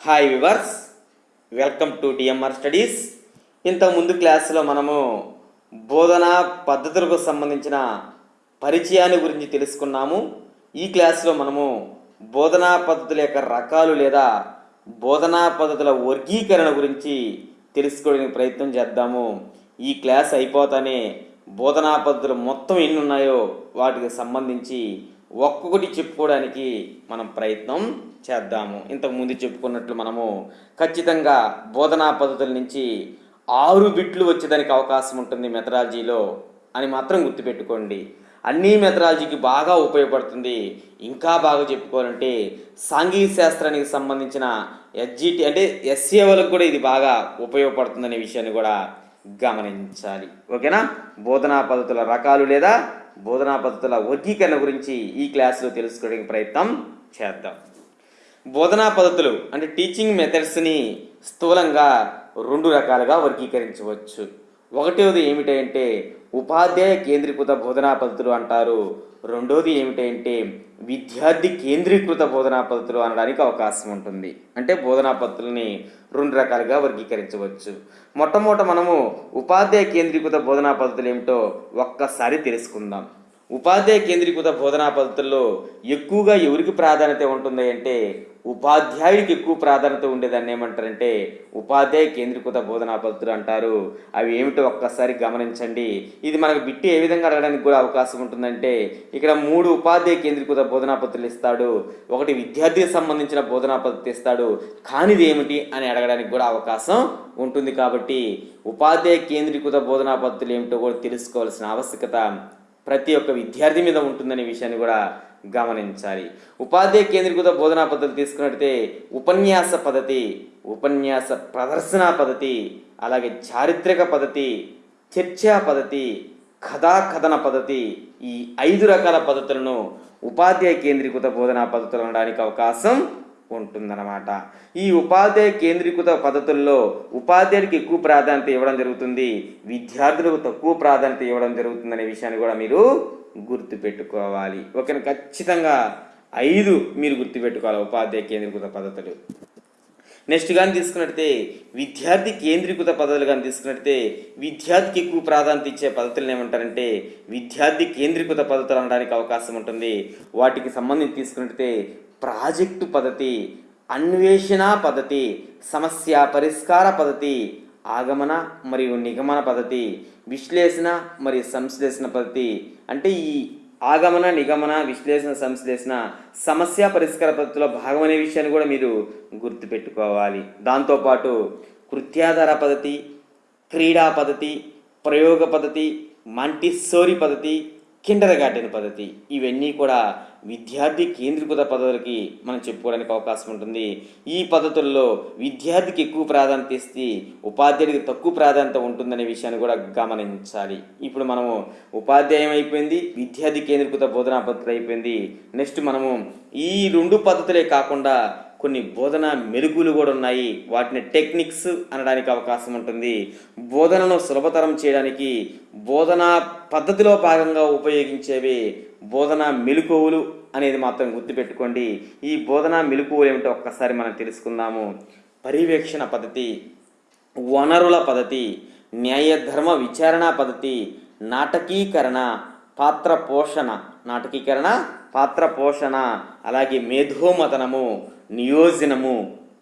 Hi viewers welcome to DMR studies ఇంతకు ముందు క్లాసులో మనము బోధనా పద్ధతులకు సంబంధించిన పరిచయాన్ని గురించి తెలుసుకున్నాము. ఈ క్లాసులో మనము బోధనా పద్ధతుల యొక్క రకాలు లేదా బోధనా పద్ధతుల వర్గీకరణ గురించి తెలుసుకోవడానికి ప్రయత్నం చేద్దాము. ఈ క్లాస్ అయిపోతానే బోధనా పద్ధతులు మొత్తం ఎన్ని ఉన్నాయో వాటికి సంబంధించి ఒక్కొక్కటి చెప్పుకోవడానికి మనం ప్రయత్నం చేద్దాము. ఇంతకు ముందు చెప్పుకున్నట్లు మనము ఖచ్చితంగా బోధనా పద్ధతుల నుంచి ఆరు బిట్లు వచ్చేదానికి అవకాశం ఉంటుంది మెథడాలజీలో అని మాత్రం గుర్తుపెట్టుకోండి. అన్ని మెథడాలజీకి బాగా ఉపయోగపడుతుంది. ఇంకా బాగా చెప్పుకోవాలంటే సాంఘిక శాస్త్రానికి సంబంధించిన ఎస్జిటి అంటే ఎస్సీ వాళ్ళకు కూడా ఇది బాగా ఉపయోగపడుతుందనే విషయాన్ని కూడా గమనించాలి. ఓకేనా? బోధనా పద్ధతుల రకాలు లేదా బోధనా పద్ధతుల వర్గీకరణ గురించి ఈ క్లాసులో తెలుసుకోవడానికి ప్రయత్నం చేద్దాం. బోధనా పద్ధతులు అంటే టీచింగ్ మెథడ్స్ని స్థూలంగా రెండు రకాలుగా వర్గీకరించవచ్చు. ఒకటవది ఏమిటంటే ఉపాధ్యాయ కేంద్రీకృత బోధనా పద్ధతులు అంటారు. రెండోది ఏమిటంటే విద్యార్థి కేంద్రీకృత బోధనా పద్ధతులు అనడానికి అవకాశం ఉంటుంది. అంటే బోధనా పద్ధతుల్ని రెండు రకాలుగా వర్గీకరించవచ్చు. మొట్టమొదట మనము ఉపాధ్యాయ కేంద్రీకృత బోధనా పద్ధతులు ఏమిటో ఒక్కసారి తెలుసుకుందాం. ఉపాధ్యాయ కేంద్రీకృత బోధనా పద్ధతుల్లో ఎక్కువగా ఎవరికి ప్రాధాన్యత ఉంటుంది అంటే ఉపాధ్యాయుడికి ఎక్కువ ప్రాధాన్యత ఉండేదాన్ని ఏమంటారంటే ఉపాధ్యాయ కేంద్రీకృత బోధనా పద్ధతులు అంటారు. అవి ఏమిటో ఒక్కసారి గమనించండి. ఇది మనకు బిట్టి ఏ విధంగా అడగడానికి కూడా అవకాశం ఉంటుందంటే ఇక్కడ మూడు ఉపాధ్యాయ కేంద్రీకృత బోధనా పద్ధతులు ఇస్తాడు. ఒకటి విద్యార్థికి సంబంధించిన బోధనా పద్ధతి ఇస్తాడు. కానిది ఏమిటి అని అడగడానికి కూడా అవకాశం ఉంటుంది కాబట్టి ఉపాధ్యాయ కేంద్రీకృత బోధనా పద్ధతులు ఏమిటో కూడా తెలుసుకోవాల్సిన ఆవశ్యకత ప్రతి ఒక్క విద్యార్థి మీద ఉంటుందనే విషయాన్ని కూడా గమనించాలి. ఉపాధ్యాయ కేంద్రీకృత బోధనా పద్ధతి తీసుకున్నట్టయితే ఉపన్యాస పద్ధతి ఉపన్యాస ప్రదర్శన పద్ధతి అలాగే చారిత్రక పద్ధతి చర్చా పద్ధతి కథాకథన పద్ధతి ఈ ఐదు రకాల పద్ధతులను ఉపాధ్యాయ కేంద్రీకృత బోధనా పద్ధతులు అనడానికి అవకాశం ఉంటుందన్నమాట. ఈ ఉపాధ్యాయ కేంద్రీకృత పద్ధతుల్లో ఉపాధ్యాయుడికి ఎక్కువ ప్రాధాన్యత ఇవ్వడం జరుగుతుంది. విద్యార్థులకు తక్కువ ప్రాధాన్యత ఇవ్వడం జరుగుతుందనే విషయాన్ని కూడా మీరు గుర్తుపెట్టుకోవాలి. ఓకేనా ఖచ్చితంగా ఐదు మీరు గుర్తుపెట్టుకోవాలి ఉపాధ్యాయ కేంద్రీకృత పద్ధతులు. నెక్స్ట్ కానీ తీసుకున్నట్టే విద్యార్థి కేంద్రీకృత పద్ధతులు కానీ తీసుకున్నట్టే విద్యార్థికి ఎక్కువ ప్రాధాన్యత ఇచ్చే పద్ధతులను ఏమంటారంటే విద్యార్థి కేంద్రీకృత పద్ధతులు అనడానికి అవకాశం ఉంటుంది. వాటికి సంబంధించి తీసుకున్నట్టే ప్రాజెక్టు పద్ధతి అన్వేషణ పద్ధతి సమస్య పరిష్కార పద్ధతి ఆగమన మరియు నిగమన పద్ధతి విశ్లేషణ మరియు సంశ్లేషణ పద్ధతి. అంటే ఈ ఆగమన నిగమన విశ్లేషణ సంశ్లేషణ సమస్య పరిష్కార పద్ధతిలో భాగమనే విషయాన్ని కూడా మీరు గుర్తుపెట్టుకోవాలి. దాంతోపాటు కృత్యాధార పద్ధతి క్రీడా పద్ధతి ప్రయోగ పద్ధతి మంటిస్సోరి పద్ధతి కిండర్ గార్డెన్ పద్ధతి. ఇవన్నీ కూడా విద్యార్థి కేంద్రీకృత పద్ధతులకి మనం చెప్పుకోవడానికి అవకాశం ఉంటుంది. ఈ పద్ధతుల్లో విద్యార్థికి ఎక్కువ ప్రాధాన్యత ఇస్తే ఉపాధ్యాయుడికి తక్కువ ప్రాధాన్యత ఉంటుందనే విషయాన్ని కూడా గమనించాలి. ఇప్పుడు మనము ఉపాధ్యాయం అయిపోయింది విద్యార్థి కేంద్రీకృత బోధనా పద్ధతి అయిపోయింది. నెక్స్ట్ మనము ఈ రెండు పద్ధతులే కాకుండా కొన్ని బోధన మెరుగులు కూడా ఉన్నాయి. వాటిని టెక్నిక్స్ అనడానికి అవకాశం ఉంటుంది. బోధనను సులభతరం చేయడానికి బోధనా పద్ధతిలో భాగంగా ఉపయోగించేవి బోధన మెలకువలు అనేది మాత్రం గుర్తుపెట్టుకోండి. ఈ బోధన మెలకువలు ఏమిటో ఒక్కసారి మనం తెలుసుకుందాము. పర్యవేక్షణ పద్ధతి వనరుల పద్ధతి న్యాయధర్మ విచారణ పద్ధతి నాటకీకరణ పాత్ర పోషణ నాటకీకరణ పాత్ర పోషణ అలాగే మేధోమతనము నియోజనము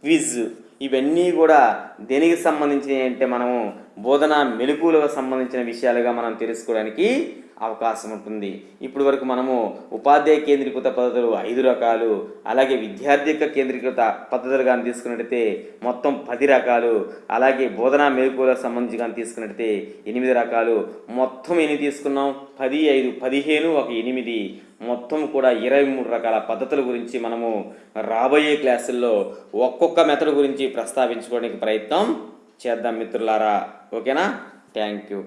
క్విజ్ ఇవన్నీ కూడా దేనికి సంబంధించినవి అంటే మనము బోధన మెలకువలకు సంబంధించిన విషయాలుగా మనం తెలుసుకోవడానికి అవకాశం ఉంటుంది. ఇప్పుడు వరకు మనము ఉపాధ్యాయ కేంద్రీకృత పద్ధతులు ఐదు రకాలు అలాగే విద్యార్థిక కేంద్రీకృత పద్ధతులు కానీ తీసుకున్నట్టయితే మొత్తం పది రకాలు అలాగే బోధనా మెలకువలకు సంబంధించి కానీ తీసుకున్నట్టయితే ఎనిమిది రకాలు. మొత్తం ఎన్ని తీసుకున్నాం? పది ఐదు పదిహేను ఒక ఎనిమిది. మొత్తం కూడా ఇరవై మూడు రకాల పద్ధతుల గురించి మనము రాబోయే క్లాసుల్లో ఒక్కొక్క మెథడ్ గురించి ప్రస్తావించుకోవడానికి ప్రయత్నం చేద్దాం మిత్రులారా. ఓకేనా? Thank you.